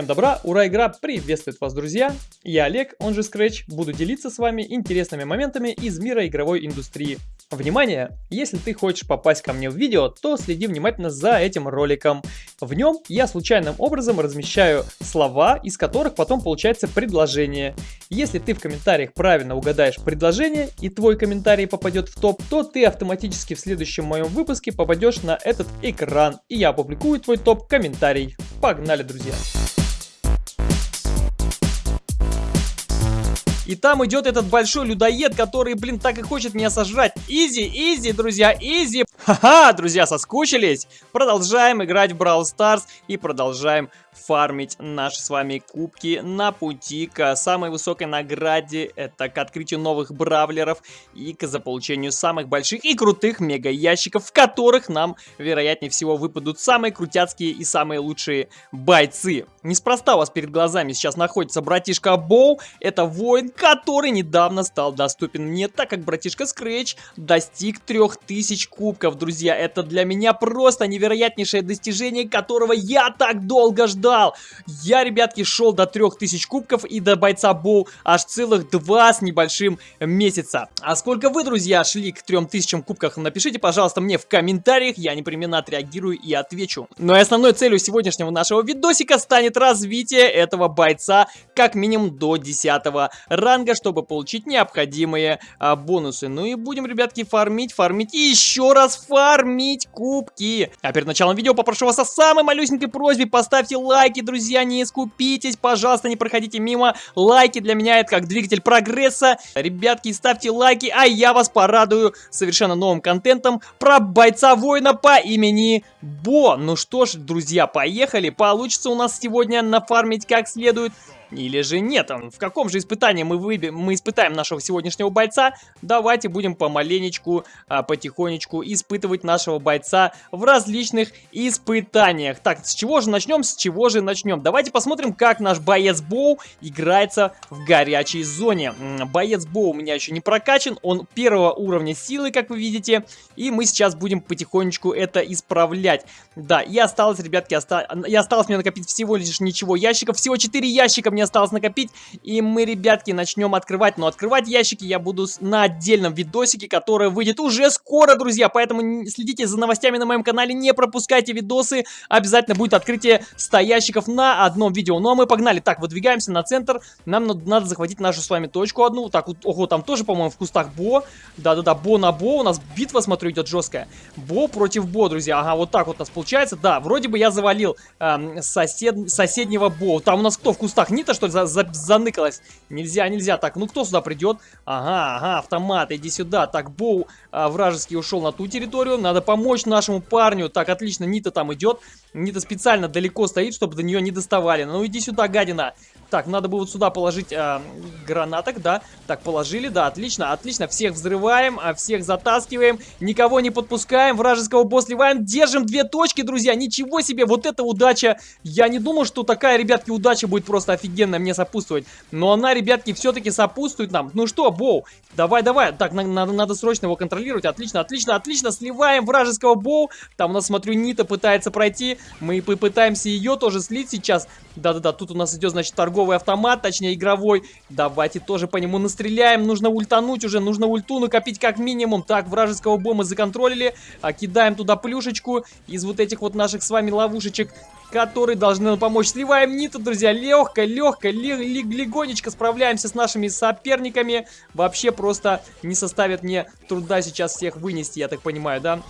Всем добра, ура, игра приветствует вас, друзья! Я Олег, он же Scratch, буду делиться с вами интересными моментами из мира игровой индустрии. Внимание! Если ты хочешь попасть ко мне в видео, то следи внимательно за этим роликом. В нем я случайным образом размещаю слова, из которых потом получается предложение. Если ты в комментариях правильно угадаешь предложение и твой комментарий попадет в топ, то ты автоматически в следующем моем выпуске попадешь на этот экран, и я опубликую твой топ-комментарий. Погнали, друзья! И там идет этот большой людоед, который, блин, так и хочет меня сожрать. Easy, easy, друзья, easy. Ха-ха, друзья, соскучились? Продолжаем играть в Brawl Stars и продолжаем фармить наши с вами кубки на пути к самой высокой награде. Это к открытию новых бравлеров и к заполучению самых больших и крутых мега ящиков, в которых нам, вероятнее всего, выпадут самые крутяцкие и самые лучшие бойцы. Неспроста у вас перед глазами сейчас находится братишка Боу. Это воин, который недавно стал доступен мне, так как братишка Scratch достиг 3000 кубков, друзья. Это для меня просто невероятнейшее достижение, которого я так долго ждал ждал. Я, ребятки, шел до 3000 кубков и до бойца Боу аж целых два с небольшим месяца. А сколько вы, друзья, шли к 3000 кубках, напишите, пожалуйста, мне в комментариях, я непременно отреагирую и отвечу. Ну и основной целью сегодняшнего нашего видосика станет развитие этого бойца как минимум до 10 ранга, чтобы получить необходимые а, бонусы. Ну и будем, ребятки, фармить, фармить и еще раз фармить кубки. А перед началом видео попрошу вас о самой малюсенькой просьбе, поставьте лайк лайки, друзья, не искупитесь, пожалуйста, не проходите мимо. Лайки для меня это как двигатель прогресса. Ребятки, ставьте лайки, а я вас порадую совершенно новым контентом про бойца-воина по имени Бо. Ну что ж, друзья, поехали. Получится у нас сегодня нафармить как следует. Или же нет? В каком же испытании мы, выбьем, мы испытаем нашего сегодняшнего бойца? Давайте будем помаленечку, а, потихонечку испытывать нашего бойца в различных испытаниях. Так, с чего же начнем? С чего же начнем? Давайте посмотрим, как наш боец Боу играется в горячей зоне. Боец Боу у меня еще не прокачан, он первого уровня силы, как вы видите. И мы сейчас будем потихонечку это исправлять. Да, и осталось, ребятки, оста... и осталось мне накопить всего лишь ничего ящиков. Всего 4 ящика мне мне осталось накопить. И мы, ребятки, начнем открывать. Но открывать ящики я буду на отдельном видосике, который выйдет уже скоро, друзья. Поэтому следите за новостями на моем канале, не пропускайте видосы. Обязательно будет открытие 100 ящиков на одном видео. Ну а мы погнали. Так, выдвигаемся на центр. Нам надо захватить нашу с вами точку одну. Так, вот, ого, там тоже, по-моему, в кустах Бо. Да-да-да, Бо на Бо. У нас битва, смотрю, идет жесткая. Бо против Бо, друзья. Ага, вот так вот у нас получается. Да, вроде бы я завалил эм, сосед... соседнего Бо. Там у нас кто в кустах? Нита что ли, за, за, заныкалась? Нельзя, нельзя. Так, ну кто сюда придет? Ага, ага, автомат, иди сюда. Так, Боу а, вражеский ушел на ту территорию. Надо помочь нашему парню. Так, отлично, Нита там идет. Нита специально далеко стоит, чтобы до нее не доставали. Ну иди сюда, гадина. Так, надо было вот сюда положить э, гранаток, да. Так, положили, да, отлично, отлично. Всех взрываем, а всех затаскиваем. Никого не подпускаем, вражеского босс сливаем. Держим две точки, друзья. Ничего себе, вот это удача. Я не думал, что такая, ребятки, удача будет просто офигенно мне сопутствовать. Но она, ребятки, все-таки сопутствует нам. Ну что, Боу, давай, давай. Так, на надо, надо срочно его контролировать. Отлично, отлично, отлично. Сливаем вражеского Боу. Там у нас, смотрю, Нита пытается пройти. Мы попытаемся ее тоже слить сейчас. Да-да-да, тут у нас идет, значит, торговый торговый автомат, точнее игровой. Давайте тоже по нему настреляем. Нужно ультануть уже, нужно ульту накопить как минимум. Так, вражеского бомба законтролили. А, кидаем туда плюшечку из вот этих вот наших с вами ловушечек которые должны нам помочь. Сливаем ниту, друзья, легко, легко, легонечко справляемся с нашими соперниками. Вообще просто не составит мне труда сейчас всех вынести, я так понимаю, да?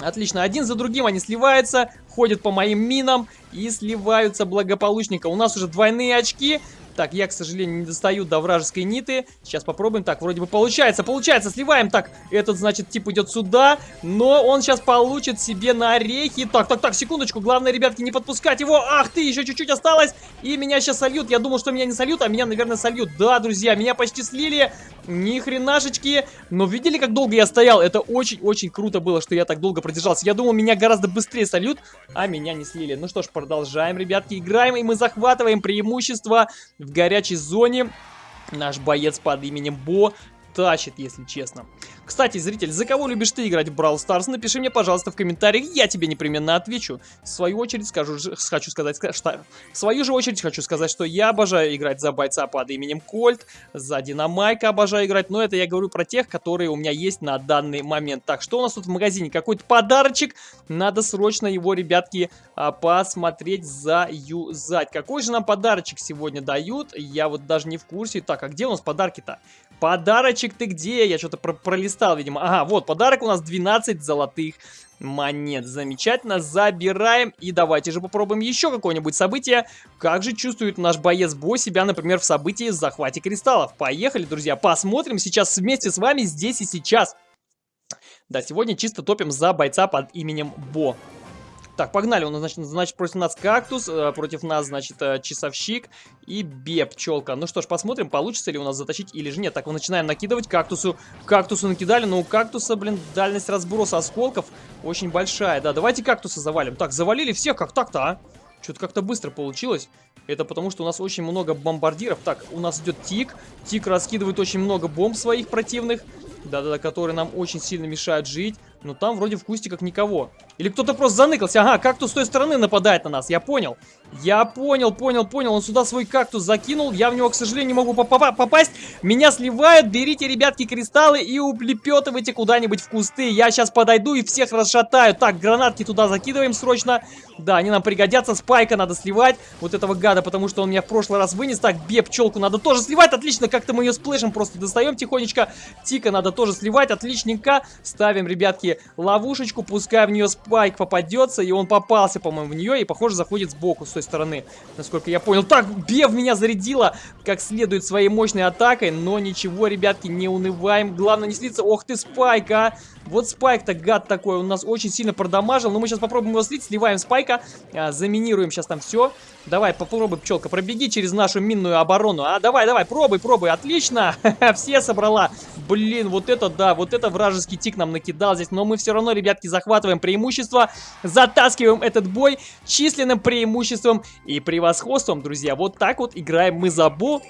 Отлично, один за другим они сливаются, ходят по моим минам и сливаются благополучненько. У нас уже двойные очки, так, я, к сожалению, не достаю до вражеской ниты. Сейчас попробуем. Так, вроде бы получается. Получается, сливаем. Так, этот, значит, тип идет сюда. Но он сейчас получит себе на орехи. Так, так, так, секундочку. Главное, ребятки, не подпускать его. Ах ты, еще чуть-чуть осталось. И меня сейчас сольют. Я думал, что меня не сольют, а меня, наверное, сольют. Да, друзья, меня почти слили. Ни хренашечки. Но видели, как долго я стоял? Это очень-очень круто было, что я так долго продержался. Я думал, меня гораздо быстрее сольют, а меня не слили. Ну что ж, продолжаем, ребятки. Играем, и мы захватываем преимущество в горячей зоне. Наш боец под именем Бо тащит, если честно. Кстати, зритель, за кого любишь ты играть в Brawl Stars? Напиши мне, пожалуйста, в комментариях, я тебе непременно отвечу. В свою очередь скажу, хочу сказать, что... В свою же очередь хочу сказать, что я обожаю играть за бойца под именем Кольт, за Динамайка обожаю играть, но это я говорю про тех, которые у меня есть на данный момент. Так, что у нас тут в магазине? Какой-то подарочек, надо срочно его, ребятки, а, посмотреть, заюзать. Какой же нам подарочек сегодня дают? Я вот даже не в курсе. Так, а где у нас подарки-то? Подарочек ты где? Я что-то про пролистал, видимо. Ага, вот, подарок у нас 12 золотых монет. Замечательно, забираем. И давайте же попробуем еще какое-нибудь событие. Как же чувствует наш боец Бо себя, например, в событии захвате кристаллов. Поехали, друзья, посмотрим сейчас вместе с вами здесь и сейчас. Да, сегодня чисто топим за бойца под именем Бо. Так, погнали. Он, значит, значит, против нас кактус, э, против нас, значит, э, часовщик и бе-пчелка. Ну что ж, посмотрим, получится ли у нас затащить или же нет. Так, мы начинаем накидывать кактусу. Кактусу накидали, но у кактуса, блин, дальность разброса осколков очень большая. Да, давайте кактуса завалим. Так, завалили всех, как так-то, а? Что-то как-то быстро получилось. Это потому, что у нас очень много бомбардиров. Так, у нас идет Тик. Тик раскидывает очень много бомб своих противных. Да-да-да, которые нам очень сильно мешают жить. Но там вроде в кустиках никого. Или кто-то просто заныкался. Ага, кактус с той стороны нападает на нас, я понял. Я понял, понял, понял. Он сюда свой кактус закинул. Я в него, к сожалению, не могу попасть. Меня сливают. Берите, ребятки, кристаллы и улепетывайте куда-нибудь в кусты. Я сейчас подойду и всех расшатаю. Так, гранатки туда закидываем срочно. Да, они нам пригодятся. Спайка надо сливать. Вот этого гада, потому что он меня в прошлый раз вынес. Так, бе, пчелку надо тоже сливать. Отлично, как-то мы ее сплэшем просто достаем тихонечко. Тика надо тоже сливать. Отличненько. Ставим, ребятки, ловушечку. Пускай в нее спайк попадется. И он попался, по-моему, в нее. И, похоже, заходит сбоку, с той стороны, насколько я понял. Так, Бев меня зарядила как следует своей мощной атакой, но ничего, ребятки, не унываем. Главное не слиться. Ох ты, Спайк, а! Вот Спайк-то гад такой, он нас очень сильно продамажил, но мы сейчас попробуем его слить, сливаем Спайка, а, заминируем сейчас там все. Давай, попробуй, пчелка, пробеги через нашу минную оборону. А, давай, давай, пробуй, пробуй, отлично. Все собрала. Блин, вот это да, вот это вражеский тик нам накидал здесь. Но мы все равно, ребятки, захватываем преимущество. Затаскиваем этот бой численным преимуществом и превосходством, друзья. Вот так вот играем мы за Бо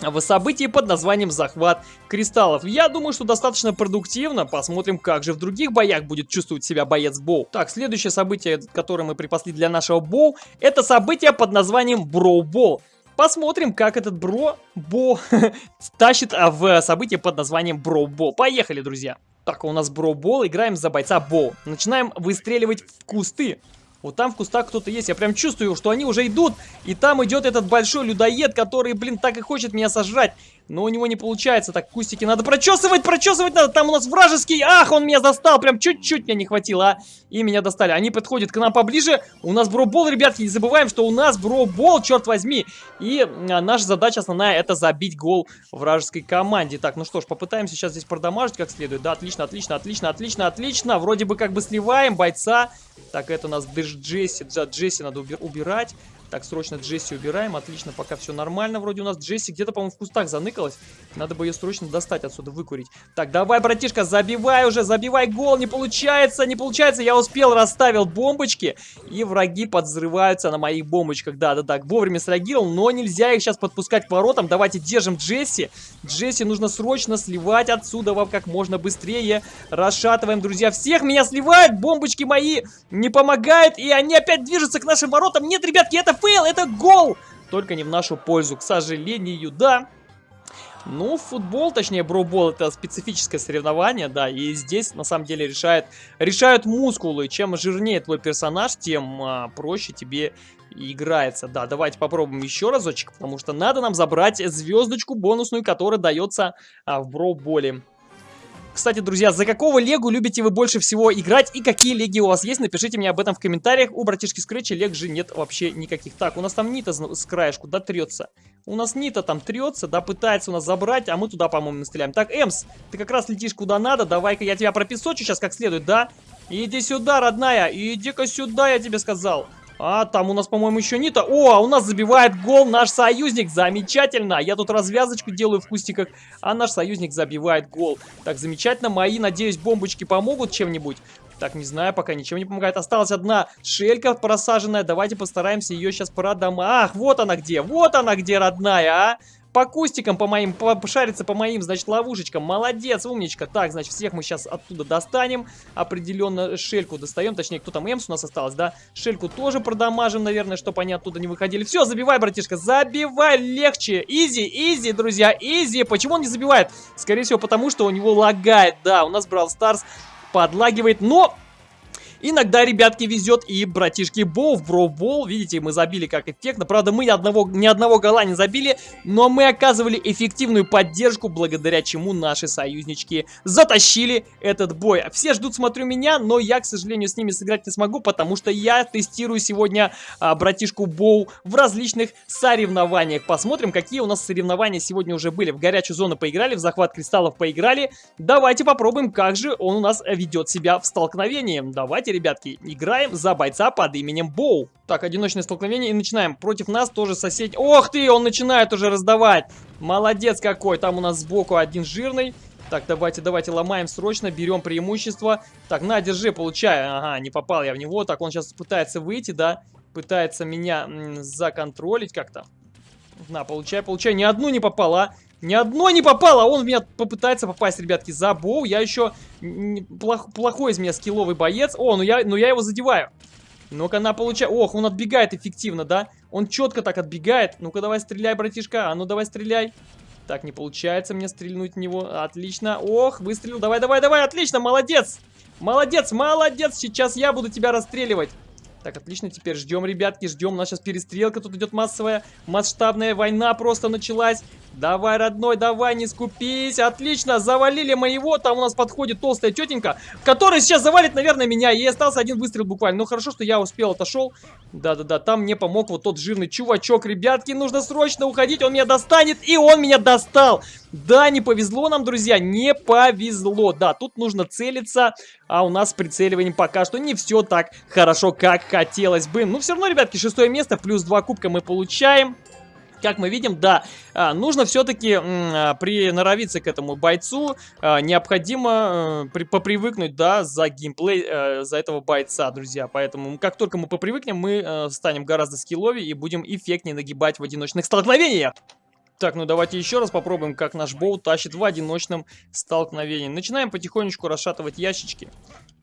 в событии под названием «Захват кристаллов». Я думаю, что достаточно продуктивно. Посмотрим, как же в других боях будет чувствовать себя боец Боу. Так, следующее событие, которое мы припасли для нашего Боу, это событие под названием Броу-Бол. Посмотрим, как этот Бро Бо тащит а, в событие под названием Броу Бол. Поехали, друзья. Так, у нас Бро Бол, играем за бойца Бо. Начинаем выстреливать в кусты. Вот там в кустах кто-то есть. Я прям чувствую, что они уже идут. И там идет этот большой людоед, который, блин, так и хочет меня сожрать. Но у него не получается. Так, кустики надо прочесывать, прочесывать надо. Там у нас вражеский. Ах, он меня достал. Прям чуть-чуть меня не хватило, а. И меня достали. Они подходят к нам поближе. У нас бробол, ребятки. Не забываем, что у нас бробол, черт возьми. И а, наша задача основная это забить гол вражеской команде. Так, ну что ж, попытаемся сейчас здесь продамажить как следует. Да, отлично, отлично, отлично, отлично, отлично. Вроде бы как бы сливаем бойца. Так, это у нас Джесси. Джесси надо убирать. Так, срочно Джесси убираем. Отлично, пока все нормально. Вроде у нас Джесси где-то, по-моему, в кустах заныкалась. Надо бы ее срочно достать отсюда, выкурить. Так, давай, братишка, забивай уже, забивай гол. Не получается, не получается. Я успел, расставил бомбочки. И враги подзрываются на моих бомбочках. Да-да-да, вовремя среагировал, но нельзя их сейчас подпускать к воротам. Давайте держим Джесси. Джесси нужно срочно сливать отсюда вам как можно быстрее. Расшатываем, друзья. Всех меня сливают, бомбочки мои не помогают. И они опять движутся к нашим воротам. Нет, ребятки, это fail, это гол! Только не в нашу пользу, к сожалению, да. Ну, футбол, точнее, Brawl Ball, это специфическое соревнование, да, и здесь, на самом деле, решает, решают мускулы. Чем жирнее твой персонаж, тем а, проще тебе играется. Да, давайте попробуем еще разочек, потому что надо нам забрать звездочку бонусную, которая дается а, в броуболе. Кстати, друзья, за какого легу любите вы больше всего играть и какие леги у вас есть? Напишите мне об этом в комментариях. У братишки Скретча лег же нет вообще никаких. Так, у нас там Нита с краешку, да, трется. У нас Нита там трется, да, пытается у нас забрать, а мы туда, по-моему, настреляем. Так, Эмс, ты как раз летишь куда надо, давай-ка я тебя пропесочу сейчас как следует, да? Иди сюда, родная, иди-ка сюда, я тебе сказал. А, там у нас, по-моему, еще Нита. О, а у нас забивает гол наш союзник. Замечательно. Я тут развязочку делаю в кустиках, а наш союзник забивает гол. Так, замечательно. Мои, надеюсь, бомбочки помогут чем-нибудь. Так, не знаю, пока ничем не помогает. Осталась одна шелька просаженная. Давайте постараемся ее сейчас продам. Ах, вот она где. Вот она где, родная, а. По кустикам, по моим, пошариться по моим, значит, ловушечкам. Молодец, умничка. Так, значит, всех мы сейчас оттуда достанем. Определенно шельку достаем, точнее, кто там, Эмс у нас осталось, да? Шельку тоже продамажим, наверное, чтобы они оттуда не выходили. Все, забивай, братишка, забивай, легче. Easy, easy, друзья, easy. Почему он не забивает? Скорее всего, потому что у него лагает, да. У нас Brawl Stars подлагивает, но Иногда, ребятки, везет и братишки Боу в Brawl Ball. Видите, мы забили как эффектно. Правда, мы ни одного, ни одного гола не забили, но мы оказывали эффективную поддержку, благодаря чему наши союзнички затащили этот бой. Все ждут, смотрю, меня, но я, к сожалению, с ними сыграть не смогу, потому что я тестирую сегодня а, братишку Боу в различных соревнованиях. Посмотрим, какие у нас соревнования сегодня уже были. В горячую зону поиграли, в захват кристаллов поиграли. Давайте попробуем, как же он у нас ведет себя в столкновении. Давайте, ребятки, играем за бойца под именем Боу. Так, одиночное столкновение и начинаем. Против нас тоже сосед... Ох ты, он начинает уже раздавать. Молодец какой. Там у нас сбоку один жирный. Так, давайте, давайте, ломаем срочно, берем преимущество. Так, на, держи, получай. Ага, не попал я в него. Так, он сейчас пытается выйти, да? Пытается меня законтролить как-то. На, получай, получай. Ни одну не попала. Ни одной не попало, он в меня попытается попасть, ребятки, за боу. Я еще плох, плохой из меня скилловый боец. О, ну я, ну я его задеваю. Ну-ка, она получает... Ох, он отбегает эффективно, да? Он четко так отбегает. Ну-ка, давай стреляй, братишка. А ну, давай стреляй. Так, не получается мне стрельнуть в него. Отлично. Ох, выстрелил. Давай, давай, давай. Отлично, молодец. Молодец, молодец. Сейчас я буду тебя расстреливать. Так, отлично, теперь ждем, ребятки, ждем. У нас сейчас перестрелка тут идет массовая, масштабная война просто началась. Давай, родной, давай, не скупись. Отлично, завалили моего. Там у нас подходит толстая тетенька, которая сейчас завалит, наверное, меня. И остался один выстрел буквально. Ну, хорошо, что я успел, отошел. Да-да-да, там мне помог вот тот жирный чувачок. Ребятки, нужно срочно уходить. Он меня достанет, и он меня достал. Да, не повезло нам, друзья, не повезло. Да, тут нужно целиться, а у нас с прицеливанием пока что не все так хорошо, как хотелось бы. Ну, все равно, ребятки, шестое место, плюс два кубка мы получаем как мы видим, да, а, нужно все-таки а, приноровиться к этому бойцу, а, необходимо при, попривыкнуть, да, за геймплей, э, за этого бойца, друзья, поэтому как только мы попривыкнем, мы э, станем гораздо скилловее и будем эффектнее нагибать в одиночных столкновениях. Так, ну давайте еще раз попробуем, как наш боу тащит в одиночном столкновении. Начинаем потихонечку расшатывать ящички.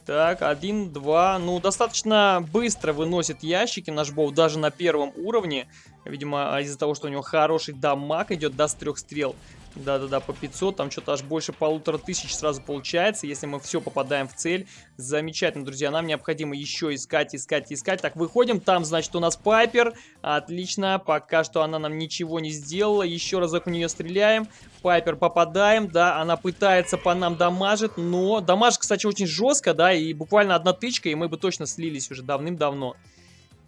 Так, один, два. Ну, достаточно быстро выносит ящики наш боу, даже на первом уровне. Видимо, из-за того, что у него хороший дамаг идет с трех стрел. Да-да-да, по 500, там что-то аж больше полутора тысяч сразу получается, если мы все попадаем в цель. Замечательно, друзья, нам необходимо еще искать, искать, искать. Так, выходим, там, значит, у нас Пайпер. Отлично, пока что она нам ничего не сделала. Еще разок в нее стреляем. Пайпер попадаем, да, она пытается по нам дамажить, но дамаж, кстати, очень жестко, да, и буквально одна тычка, и мы бы точно слились уже давным-давно.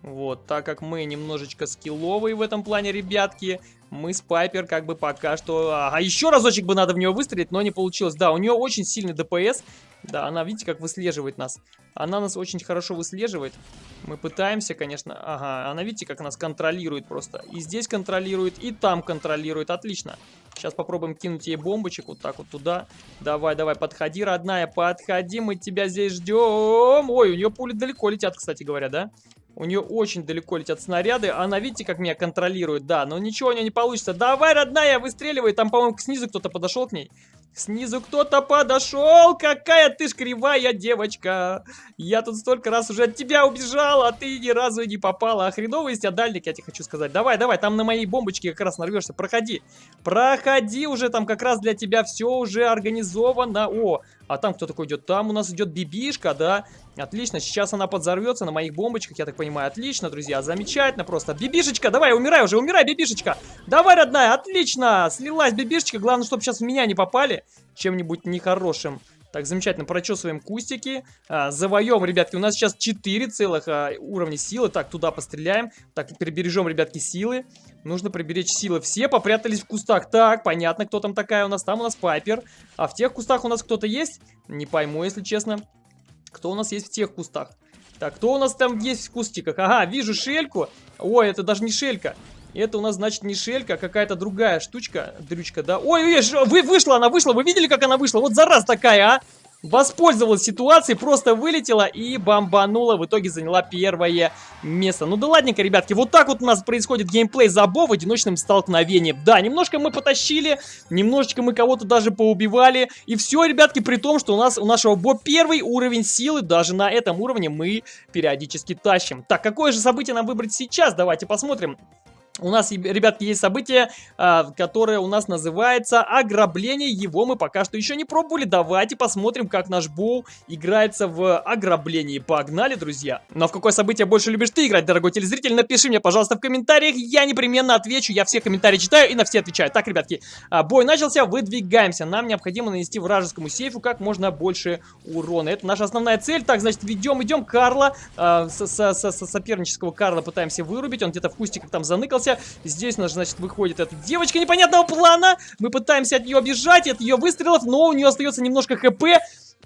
Вот, так как мы немножечко скилловые в этом плане, ребятки, мы с Пайпер как бы пока что... А еще разочек бы надо в нее выстрелить, но не получилось. Да, у нее очень сильный ДПС. Да, она, видите, как выслеживает нас. Она нас очень хорошо выслеживает. Мы пытаемся, конечно... Ага, она, видите, как нас контролирует просто. И здесь контролирует, и там контролирует. Отлично. Сейчас попробуем кинуть ей бомбочек вот так вот туда. Давай, давай, подходи, родная, подходи, мы тебя здесь ждем. Ой, у нее пули далеко летят, кстати говоря, да? У нее очень далеко летят снаряды. Она, видите, как меня контролирует? Да, но ничего у нее не получится. Давай, родная, выстреливай. Там, по-моему, снизу кто-то подошел к ней. Снизу кто-то подошел. Какая ты ж кривая девочка. Я тут столько раз уже от тебя убежал, а ты ни разу не попала. А хреновый из тебя дальник, я тебе хочу сказать. Давай, давай, там на моей бомбочке как раз нарвешься. Проходи. Проходи уже, там как раз для тебя все уже организовано. О, а там кто такой идет? Там у нас идет бибишка, да? Отлично, сейчас она подзорвется на моих бомбочках, я так понимаю. Отлично, друзья, замечательно просто. Бибишечка, давай, умирай уже, умирай, бибишечка. Давай, родная, отлично. Слилась бибишечка, главное, чтобы сейчас в меня не попали чем-нибудь нехорошим. Так, замечательно, прочесываем кустики. А, завоем, ребятки, у нас сейчас 4 целых а, уровня силы. Так, туда постреляем. Так, прибережем, ребятки, силы. Нужно приберечь силы. Все попрятались в кустах. Так, понятно, кто там такая у нас. Там у нас Пайпер. А в тех кустах у нас кто-то есть? Не пойму, если честно. Кто у нас есть в тех кустах? Так, кто у нас там есть в кустиках? Ага, вижу шельку. Ой, это даже не шелька. Это у нас, значит, не шелька, а какая-то другая штучка, дрючка, да? Ой, вы, вышла она, вышла, вы видели, как она вышла? Вот зараз такая, а? Воспользовалась ситуацией, просто вылетела и бомбанула, в итоге заняла первое место. Ну да ладненько, ребятки, вот так вот у нас происходит геймплей Забо в одиночном столкновении. Да, немножко мы потащили, немножечко мы кого-то даже поубивали, и все, ребятки, при том, что у нас у нашего Бо первый уровень силы, даже на этом уровне мы периодически тащим. Так, какое же событие нам выбрать сейчас? Давайте посмотрим. У нас, ребятки, есть событие, а, которое у нас называется ограбление. Его мы пока что еще не пробовали. Давайте посмотрим, как наш Боу играется в ограблении. Погнали, друзья. Но в какое событие больше любишь ты играть, дорогой телезритель? Напиши мне, пожалуйста, в комментариях. Я непременно отвечу. Я все комментарии читаю и на все отвечаю. Так, ребятки, а, бой начался. Выдвигаемся. Нам необходимо нанести вражескому сейфу как можно больше урона. Это наша основная цель. Так, значит, ведем, идем Карла. А, с, с, с, с сопернического Карла пытаемся вырубить. Он где-то в кустиках там заныкался остался. Здесь, значит, выходит эта девочка непонятного плана. Мы пытаемся от нее бежать, от ее выстрелов, но у нее остается немножко хп.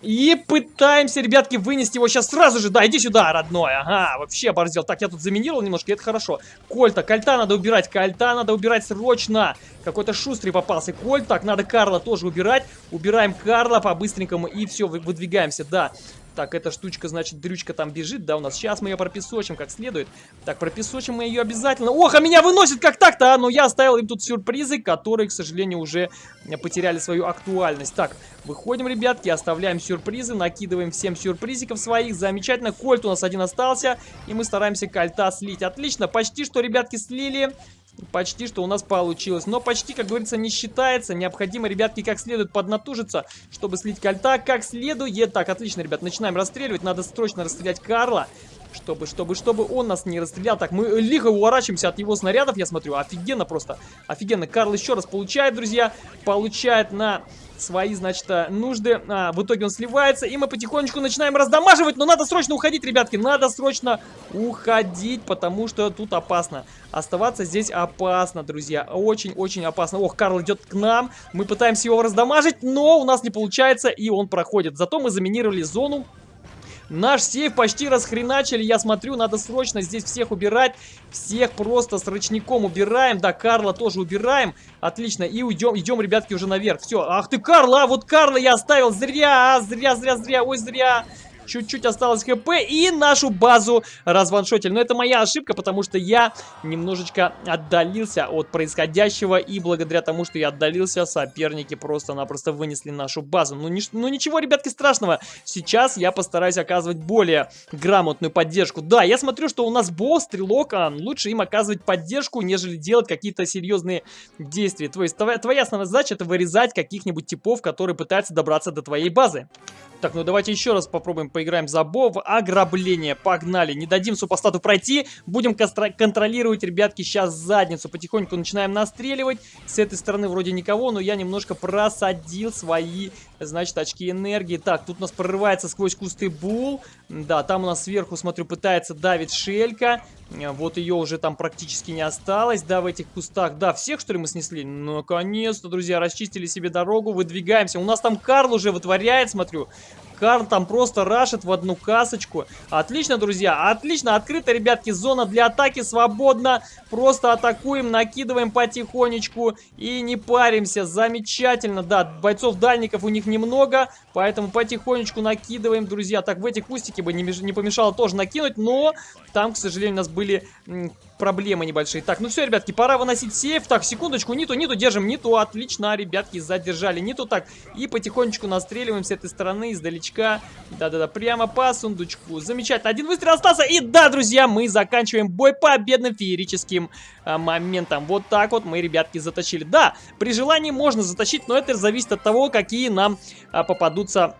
И пытаемся, ребятки, вынести его сейчас сразу же. Да, иди сюда, родной. Ага, вообще оборзел. Так, я тут заминировал немножко, это хорошо. Кольта, кольта надо убирать, кольта надо убирать срочно. Какой-то шустрый попался кольт. Так, надо Карла тоже убирать. Убираем Карла по-быстренькому и все, выдвигаемся, да. Так, эта штучка, значит, дрючка там бежит, да, у нас. Сейчас мы ее пропесочим как следует. Так, пропесочим мы ее обязательно. Ох, а меня выносит как так-то, а? Но я оставил им тут сюрпризы, которые, к сожалению, уже потеряли свою актуальность. Так, выходим, ребятки, оставляем сюрпризы, накидываем всем сюрпризиков своих. Замечательно, кольт у нас один остался, и мы стараемся кольта слить. Отлично, почти что, ребятки, слили. Почти что у нас получилось. Но почти, как говорится, не считается. Необходимо, ребятки, как следует поднатужиться, чтобы слить кольта как следует. Так, отлично, ребят, начинаем расстреливать. Надо срочно расстрелять Карла. Чтобы, чтобы, чтобы он нас не расстрелял. Так, мы лихо уворачиваемся от его снарядов, я смотрю. Офигенно просто. Офигенно. Карл еще раз получает, друзья. Получает на свои, значит, э, нужды. А, в итоге он сливается, и мы потихонечку начинаем раздамаживать, но надо срочно уходить, ребятки, надо срочно уходить, потому что тут опасно. Оставаться здесь опасно, друзья, очень-очень опасно. Ох, Карл идет к нам, мы пытаемся его раздамажить, но у нас не получается, и он проходит. Зато мы заминировали зону Наш сейф почти расхреначили, я смотрю, надо срочно здесь всех убирать. Всех просто с ручником убираем. Да, Карла тоже убираем. Отлично, и уйдем, идем, ребятки, уже наверх. Все, ах ты, Карла, а вот Карла я оставил зря, а, зря, зря, зря, ой, зря. Чуть-чуть осталось хп и нашу базу разваншотили. Но это моя ошибка, потому что я немножечко отдалился от происходящего. И благодаря тому, что я отдалился, соперники просто-напросто вынесли нашу базу. Ну, ни, ну ничего, ребятки, страшного. Сейчас я постараюсь оказывать более грамотную поддержку. Да, я смотрю, что у нас босс, стрелок, а лучше им оказывать поддержку, нежели делать какие-то серьезные действия. То есть твоя, основная задача это вырезать каких-нибудь типов, которые пытаются добраться до твоей базы. Так, ну давайте еще раз попробуем поиграем за Бо в ограбление. Погнали. Не дадим супостату пройти. Будем контролировать, ребятки, сейчас задницу. Потихоньку начинаем настреливать. С этой стороны вроде никого, но я немножко просадил свои, значит, очки энергии. Так, тут у нас прорывается сквозь кусты Бул. Да, там у нас сверху, смотрю, пытается давить Шелька. Вот ее уже там практически не осталось, да, в этих кустах. Да, всех, что ли, мы снесли? Наконец-то, друзья, расчистили себе дорогу, выдвигаемся. У нас там Карл уже вытворяет, смотрю. Карл там просто рашит в одну касочку. Отлично, друзья, отлично. Открыта, ребятки, зона для атаки свободна. Просто атакуем, накидываем потихонечку и не паримся. Замечательно, да, бойцов-дальников у них немного, поэтому потихонечку накидываем, друзья. Так, в эти кустики бы не, не помешало тоже накинуть, но там, к сожалению, у нас были проблемы небольшие. Так, ну все, ребятки, пора выносить сейф. Так, секундочку, ниту, ниту, держим, ниту. Отлично, ребятки, задержали ниту. Так, и потихонечку настреливаем с этой стороны, издалечка. Да-да-да, прямо по сундучку. Замечательно, один выстрел остался. И да, друзья, мы заканчиваем бой победным феерическим а, моментом. Вот так вот мы, ребятки, затащили. Да, при желании можно затащить, но это зависит от того, какие нам а, попадутся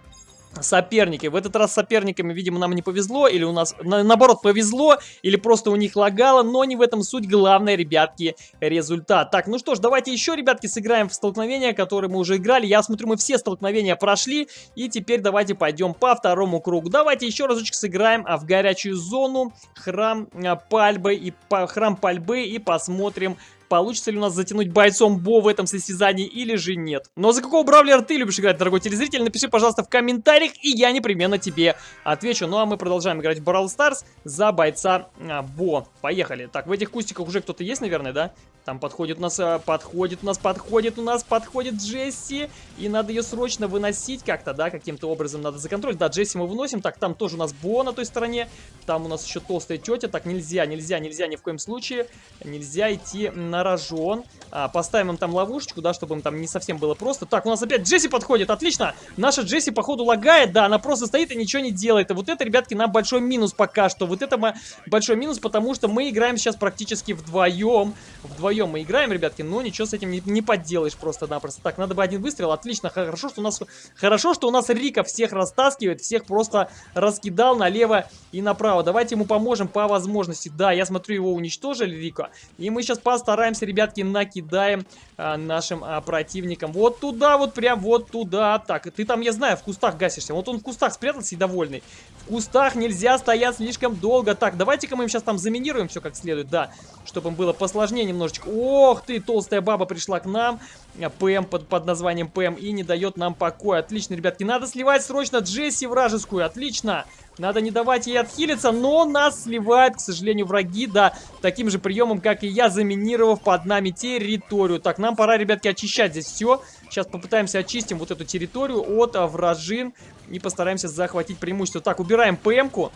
соперники. В этот раз соперниками, видимо, нам не повезло, или у нас, на, наоборот, повезло, или просто у них лагало, но не в этом суть. Главное, ребятки, результат. Так, ну что ж, давайте еще, ребятки, сыграем в столкновения, которые мы уже играли. Я смотрю, мы все столкновения прошли, и теперь давайте пойдем по второму кругу. Давайте еще разочек сыграем а, в горячую зону, храм а, пальбы и по, храм пальбы, и посмотрим, получится ли у нас затянуть бойцом Бо в этом состязании или же нет. Но за какого бравлера ты любишь играть, дорогой телезритель? Напиши, пожалуйста, в комментариях, и я непременно тебе отвечу. Ну а мы продолжаем играть в Brawl Stars за бойца а, Бо. Поехали. Так, в этих кустиках уже кто-то есть, наверное, да? Там подходит у нас, э, подходит у нас, подходит у нас, подходит Джесси. И надо ее срочно выносить как-то, да, каким-то образом надо законтролить. Да, Джесси мы выносим. Так, там тоже у нас Бо на той стороне. Там у нас еще толстая тетя. Так, нельзя, нельзя, нельзя ни в коем случае. Нельзя идти на рожон. А, поставим им там ловушечку, да, чтобы им там не совсем было просто. Так, у нас опять Джесси подходит, отлично. Наша Джесси, походу, лагает, да, она просто стоит и ничего не делает. И вот это, ребятки, нам большой минус пока что. Вот это большой минус, потому что мы играем сейчас практически вдвоем. Вдвоем мы играем, ребятки, но ничего с этим не, не поделаешь просто-напросто. Так, надо бы один выстрел, отлично, хорошо, что у нас... Хорошо, что у нас Рика всех растаскивает, всех просто раскидал налево и направо. Давайте ему поможем по возможности. Да, я смотрю, его уничтожили, Рика. И мы сейчас постараемся, ребятки, накидаем а, нашим а, противникам. Вот туда, вот прям вот туда. Так, ты там, я знаю, в кустах гасишься. Вот он в кустах спрятался и довольный. В кустах нельзя стоять слишком долго. Так, давайте-ка мы им сейчас там заминируем все как следует, да. Чтобы им было посложнее немножечко. Ох ты, толстая баба пришла к нам. ПМ под, под названием ПМ и не дает нам покоя. Отлично, ребятки. Надо сливать срочно Джесси вражескую. Отлично. Надо не давать ей отхилиться, но нас сливают, к сожалению, враги, да, таким же приемом, как и я, заминировав под нами территорию. Так, нам пора, ребятки, очищать здесь все. Сейчас попытаемся очистим вот эту территорию от а, вражин и постараемся захватить преимущество. Так, убираем ПМ-ку.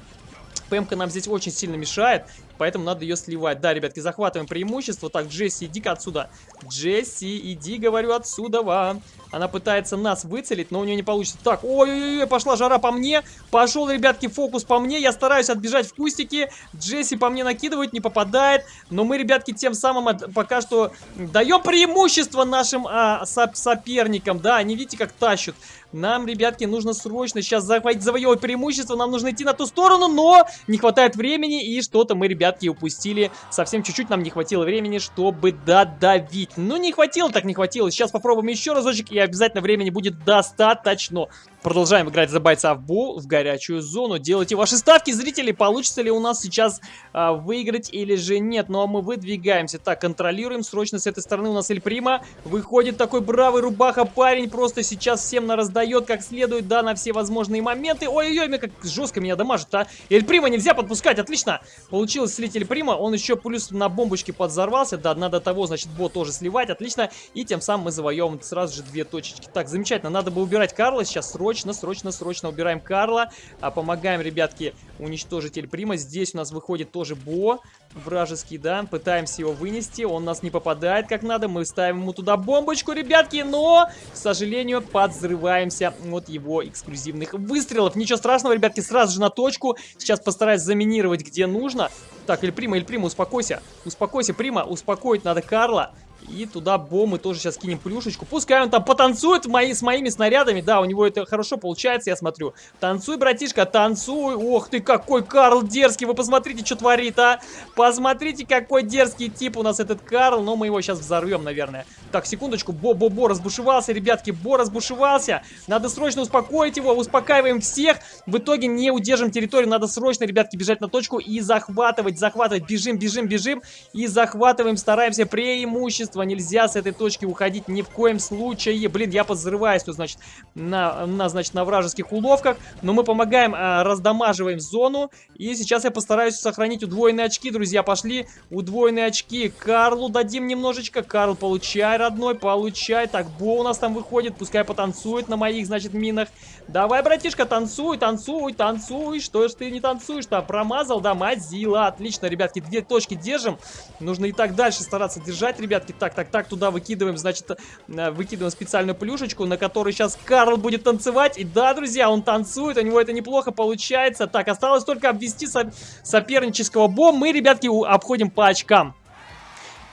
ПМ-ка нам здесь очень сильно мешает, поэтому надо ее сливать. Да, ребятки, захватываем преимущество. Так, Джесси, иди-ка отсюда. Джесси, иди, говорю, отсюда. Вам. Она пытается нас выцелить, но у нее не получится. Так, ой-ой-ой, пошла жара по мне. Пошел, ребятки, фокус по мне. Я стараюсь отбежать в кустики. Джесси по мне накидывает, не попадает. Но мы, ребятки, тем самым от, пока что даем преимущество нашим а, соп соперникам. Да, они, видите, как тащат. Нам, ребятки, нужно срочно сейчас захватить, завоевать преимущество. Нам нужно идти на ту сторону, но не хватает времени. И что-то мы, ребятки, упустили. Совсем чуть-чуть нам не хватило времени, чтобы додавить. Ну, не хватило, так не хватило. Сейчас попробуем еще разочек, и обязательно времени будет достаточно. Продолжаем играть за бойца в Бу в горячую зону. Делайте ваши ставки, зрители. Получится ли у нас сейчас а, выиграть или же нет. Ну а мы выдвигаемся. Так, контролируем. Срочно с этой стороны у нас Эль Прима. Выходит такой бравый рубаха парень. Просто сейчас всем нараздает как следует, да, на все возможные моменты. Ой-ой-ой, как жестко меня дамажит, а. Эль Прима нельзя подпускать, отлично. Получилось слить Эль Прима. Он еще плюс на бомбочке подзорвался. Да, надо того, значит, бот тоже сливать. Отлично. И тем самым мы завоевываем сразу же две точечки. Так, замечательно. Надо бы убирать Карла сейчас срочно, срочно, срочно убираем Карла. А помогаем, ребятки, уничтожить Эль Прима. Здесь у нас выходит тоже Бо вражеский, да. Пытаемся его вынести. Он нас не попадает как надо. Мы ставим ему туда бомбочку, ребятки. Но, к сожалению, подзрываемся от его эксклюзивных выстрелов. Ничего страшного, ребятки, сразу же на точку. Сейчас постараюсь заминировать, где нужно. Так, Эль Прима, Эль Прима, успокойся. Успокойся, Прима. Успокоить надо Карла. И туда бомбы тоже сейчас кинем плюшечку. Пускай он там потанцует мои, с моими снарядами. Да, у него это хорошо получается, я смотрю. Танцуй, братишка, танцуй. Ох ты, какой Карл дерзкий. Вы посмотрите, что творит, а. Посмотрите, какой дерзкий тип у нас этот Карл. Но мы его сейчас взорвем, наверное. Так, секундочку. Бо-бо-бо разбушевался, ребятки. Бо разбушевался. Надо срочно успокоить его. Успокаиваем всех. В итоге не удержим территорию. Надо срочно, ребятки, бежать на точку и захватывать, захватывать. Бежим, бежим, бежим. И захватываем, стараемся преимущество преимущество. Нельзя с этой точки уходить ни в коем случае. Блин, я подзрываюсь тут, значит, на, на, значит, на вражеских уловках. Но мы помогаем, а, раздамаживаем зону. И сейчас я постараюсь сохранить удвоенные очки, друзья. Пошли удвоенные очки. Карлу дадим немножечко. Карл, получай, родной, получай. Так, Бо у нас там выходит. Пускай потанцует на моих, значит, минах. Давай, братишка, танцуй, танцуй, танцуй. Что ж ты не танцуешь-то? Промазал, да, мазила. Отлично, ребятки, две точки держим. Нужно и так дальше стараться держать, ребятки. Так, так, так, туда выкидываем, значит, э, выкидываем специальную плюшечку, на которой сейчас Карл будет танцевать. И да, друзья, он танцует, у него это неплохо получается. Так, осталось только обвести со сопернического бом. Мы, ребятки, обходим по очкам.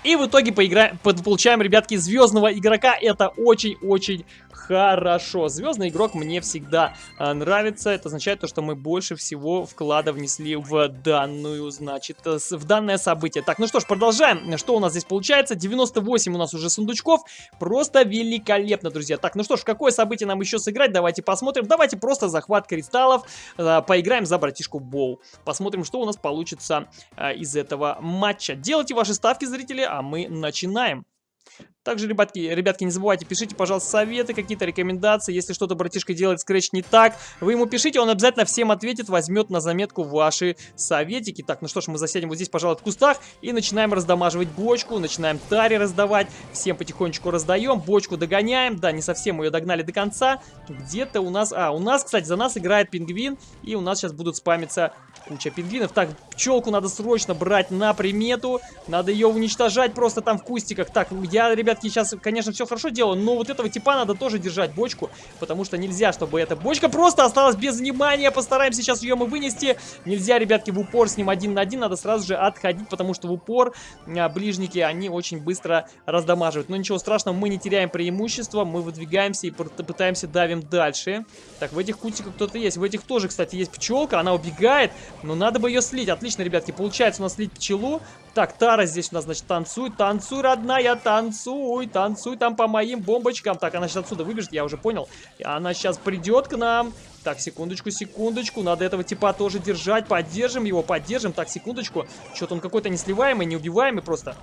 И в итоге поиграем, получаем, ребятки, звездного игрока. Это очень-очень хорошо. Звездный игрок мне всегда а, нравится. Это означает то, что мы больше всего вклада внесли в данную, значит, э, в данное событие. Так, ну что ж, продолжаем. Что у нас здесь получается? 98 у нас уже сундучков. Просто великолепно, друзья. Так, ну что ж, какое событие нам еще сыграть? Давайте посмотрим. Давайте просто захват кристаллов. Э, поиграем за братишку Боу. Посмотрим, что у нас получится э, из этого матча. Делайте ваши ставки, зрители, а мы начинаем. Также, ребятки, ребятки, не забывайте, пишите, пожалуйста, советы, какие-то рекомендации. Если что-то братишка делает скретч не так, вы ему пишите, он обязательно всем ответит, возьмет на заметку ваши советики. Так, ну что ж, мы засядем вот здесь, пожалуй, в кустах и начинаем раздамаживать бочку, начинаем тари раздавать, всем потихонечку раздаем, бочку догоняем, да, не совсем мы ее догнали до конца, где-то у нас, а, у нас, кстати, за нас играет пингвин, и у нас сейчас будут спамиться куча пингвинов. Так, пчелку надо срочно брать на примету, надо ее уничтожать просто там в кустиках. Так, я, ребятки, сейчас, конечно, все хорошо делаю, но вот этого типа надо тоже держать бочку, потому что нельзя, чтобы эта бочка просто осталась без внимания. Постараемся сейчас ее мы вынести. Нельзя, ребятки, в упор с ним один на один, надо сразу же отходить, потому что в упор а, ближники, они очень быстро раздамаживают. Но ничего страшного, мы не теряем преимущество, мы выдвигаемся и пытаемся давим дальше. Так, в этих кустиках кто-то есть. В этих тоже, кстати, есть пчелка, она убегает, но надо бы ее слить. Отлично, ребятки, получается у нас слить пчелу. Так, Тара здесь у нас, значит, танцуй, танцуй, родная, танцуй, танцуй там по моим бомбочкам. Так, она сейчас отсюда выбежит, я уже понял. Она сейчас придет к нам. Так, секундочку, секундочку. Надо этого типа тоже держать. Поддержим его, поддержим. Так, секундочку. Что-то он какой-то несливаемый, неубиваемый просто.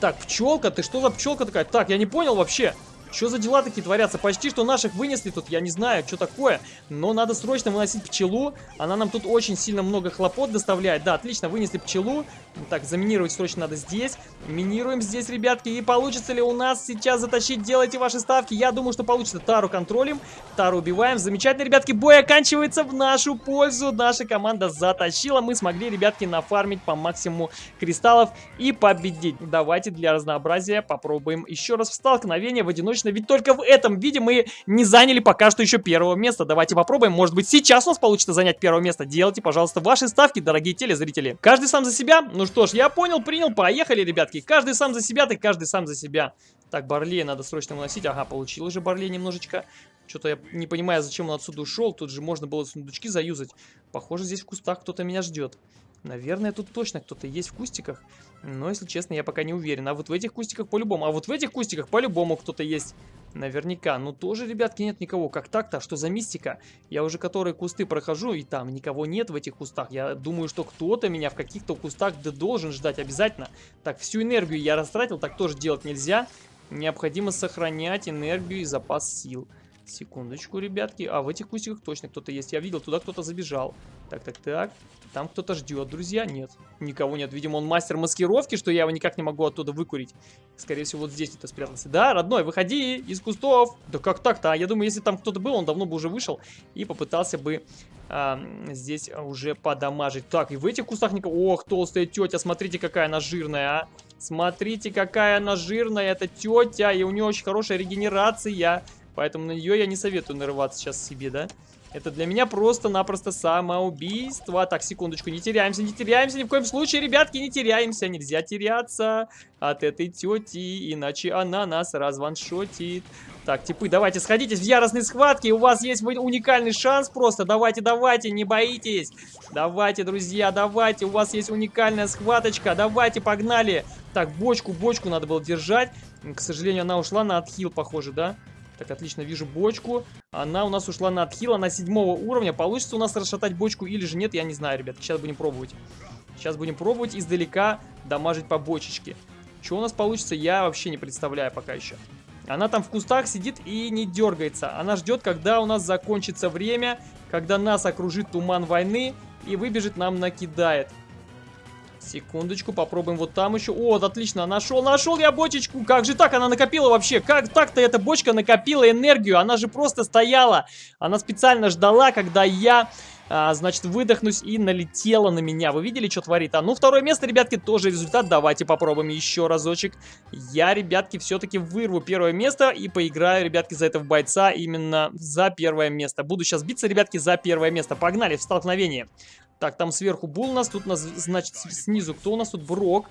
Так, пчелка, ты что за пчелка такая? Так, я не понял вообще. Что за дела такие творятся? Почти что наших вынесли тут, я не знаю, что такое. Но надо срочно выносить пчелу. Она нам тут очень сильно много хлопот доставляет. Да, отлично, вынесли пчелу. Так, заминировать срочно надо здесь. Минируем здесь, ребятки. И получится ли у нас сейчас затащить? Делайте ваши ставки. Я думаю, что получится. Тару контролим. Тару убиваем. Замечательно, ребятки. Бой оканчивается в нашу пользу. Наша команда затащила. Мы смогли, ребятки, нафармить по максимуму кристаллов и победить. Давайте для разнообразия попробуем еще раз в столкновение в одиночном. Ведь только в этом виде мы не заняли пока что еще первого места. Давайте попробуем. Может быть, сейчас у нас получится занять первое место. Делайте, пожалуйста, ваши ставки, дорогие телезрители. Каждый сам за себя. Ну что ж, я понял, принял, поехали, ребятки. Каждый сам за себя, так каждый сам за себя. Так, Барлея надо срочно выносить. Ага, получил уже Барлей немножечко. Что-то я не понимаю, зачем он отсюда ушел. Тут же можно было сундучки заюзать. Похоже, здесь в кустах кто-то меня ждет. Наверное, тут точно кто-то есть в кустиках. Но, если честно, я пока не уверен. А вот в этих кустиках по-любому. А вот в этих кустиках по-любому кто-то есть. Наверняка. Ну, тоже, ребятки, нет никого. Как так-то? Что за мистика? Я уже которые кусты прохожу, и там никого нет в этих кустах. Я думаю, что кто-то меня в каких-то кустах да должен ждать обязательно. Так, всю энергию я растратил. Так тоже делать нельзя. Необходимо сохранять энергию и запас сил. Секундочку, ребятки. А в этих кустиках точно кто-то есть. Я видел, туда кто-то забежал. Так, так, так. Там кто-то ждет, друзья. Нет, никого нет. Видимо, он мастер маскировки, что я его никак не могу оттуда выкурить. Скорее всего, вот здесь кто-то спрятался. Да, родной, выходи из кустов. Да как так-то? Я думаю, если там кто-то был, он давно бы уже вышел и попытался бы а, здесь уже подамажить. Так, и в этих кустах никого... Ох, толстая тетя, смотрите, какая она жирная, а. Смотрите, какая она жирная, эта тетя, и у нее очень хорошая регенерация. Поэтому на нее я не советую нарываться сейчас себе, да? Это для меня просто-напросто самоубийство. Так, секундочку, не теряемся, не теряемся. Ни в коем случае, ребятки, не теряемся. Нельзя теряться от этой тети, иначе она нас разваншотит. Так, типы, давайте сходитесь в яростной схватке. У вас есть уникальный шанс просто. Давайте, давайте, не боитесь. Давайте, друзья, давайте. У вас есть уникальная схваточка. Давайте, погнали. Так, бочку, бочку надо было держать. К сожалению, она ушла на отхил, похоже, да? Так, отлично, вижу бочку. Она у нас ушла на отхила на седьмого уровня. Получится у нас расшатать бочку или же нет, я не знаю, ребят. Сейчас будем пробовать. Сейчас будем пробовать издалека дамажить по бочечке. Что у нас получится, я вообще не представляю пока еще. Она там в кустах сидит и не дергается. Она ждет, когда у нас закончится время, когда нас окружит туман войны и выбежит нам накидает. Секундочку, попробуем вот там еще. О, отлично, нашел, нашел я бочечку. Как же так, она накопила вообще? Как так-то эта бочка накопила энергию? Она же просто стояла. Она специально ждала, когда я... А, значит, выдохнусь и налетела на меня. Вы видели, что творит? А ну, второе место, ребятки, тоже результат. Давайте попробуем еще разочек. Я, ребятки, все-таки вырву первое место и поиграю, ребятки, за это в бойца именно за первое место. Буду сейчас биться, ребятки, за первое место. Погнали в столкновение. Так, там сверху Бул у нас, тут у нас, значит, снизу кто у нас тут? Брок.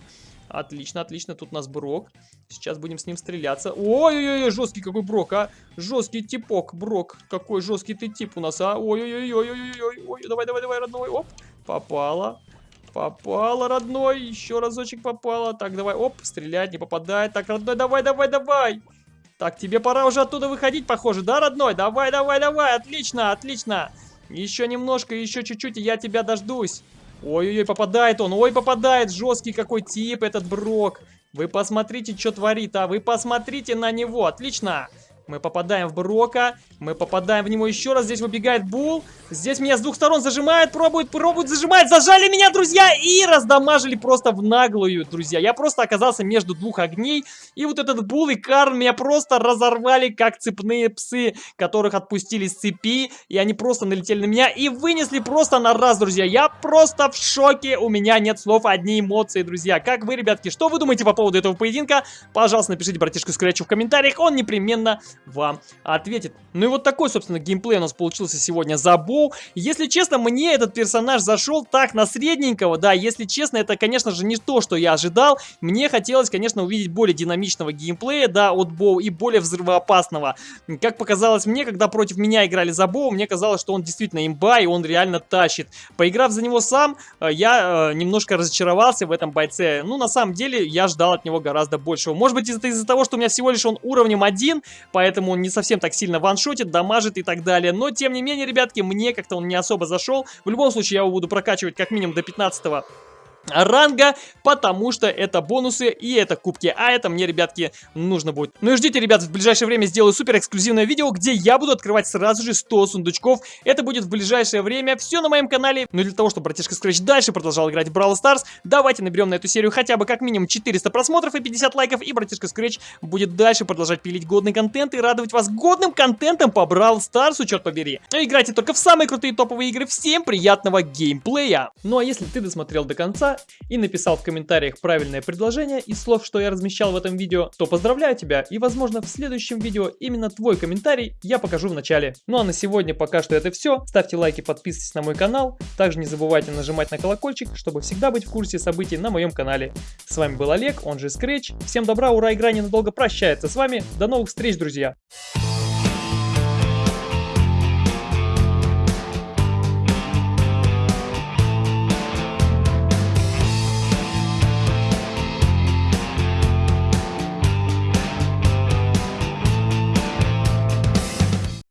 Отлично, отлично, тут у нас Брок. Сейчас будем с ним стреляться. Ой-ой-ой, жесткий какой Брок, а. Жесткий типок, Брок. Какой жесткий ты тип у нас, а. Ой-ой-ой-ой-ой-ой. Давай, давай, давай, родной. Оп, попала. Попала, родной. Еще разочек попала. Так, давай, оп, стрелять, не попадает. Так, родной, давай, давай, давай. Так, тебе пора уже оттуда выходить, похоже, да, родной? Давай, давай, давай, отлично, отлично. Еще немножко, еще чуть-чуть, и я тебя дождусь. Ой-ой-ой, попадает он. Ой, попадает. Жесткий какой тип этот Брок. Вы посмотрите, что творит, а? Вы посмотрите на него. Отлично. Мы попадаем в Брока. Мы попадаем в него еще раз. Здесь выбегает Бул. Здесь меня с двух сторон зажимают. Пробуют, пробуют, зажимают. Зажали меня, друзья. И раздамажили просто в наглую, друзья. Я просто оказался между двух огней. И вот этот Бул и Карн меня просто разорвали, как цепные псы, которых отпустили с цепи. И они просто налетели на меня и вынесли просто на раз, друзья. Я просто в шоке. У меня нет слов, одни эмоции, друзья. Как вы, ребятки, что вы думаете по поводу этого поединка? Пожалуйста, напишите братишку Скретчу в комментариях. Он непременно вам ответит. Ну и вот такой, собственно, геймплей у нас получился сегодня за Боу. Если честно, мне этот персонаж зашел так на средненького, да, если честно, это, конечно же, не то, что я ожидал. Мне хотелось, конечно, увидеть более динамичного геймплея, да, от Боу и более взрывоопасного. Как показалось мне, когда против меня играли за Боу, мне казалось, что он действительно имба, и он реально тащит. Поиграв за него сам, э, я э, немножко разочаровался в этом бойце. Ну, на самом деле, я ждал от него гораздо большего. Может быть, из-за того, что у меня всего лишь он уровнем один, поэтому он не совсем так сильно ваншотит, дамажит и так далее. Но, тем не менее, ребятки, мне как-то он не особо зашел. В любом случае, я его буду прокачивать как минимум до 15 ранга, потому что это бонусы и это кубки, а это мне, ребятки, нужно будет. Ну и ждите, ребят, в ближайшее время сделаю супер эксклюзивное видео, где я буду открывать сразу же 100 сундучков. Это будет в ближайшее время, все на моем канале. Но для того, чтобы братишка Scratch дальше продолжал играть в Brawl Stars, давайте наберем на эту серию хотя бы как минимум 400 просмотров и 50 лайков, и братишка Scratch будет дальше продолжать пилить годный контент и радовать вас годным контентом по Brawl Stars, черт побери. Но играйте только в самые крутые топовые игры, всем приятного геймплея! Ну а если ты досмотрел до конца, и написал в комментариях правильное предложение из слов, что я размещал в этом видео, то поздравляю тебя и возможно в следующем видео именно твой комментарий я покажу в начале. Ну а на сегодня пока что это все. Ставьте лайки, подписывайтесь на мой канал. Также не забывайте нажимать на колокольчик, чтобы всегда быть в курсе событий на моем канале. С вами был Олег, он же Scratch. Всем добра, ура, игра ненадолго прощается с вами. До новых встреч, друзья!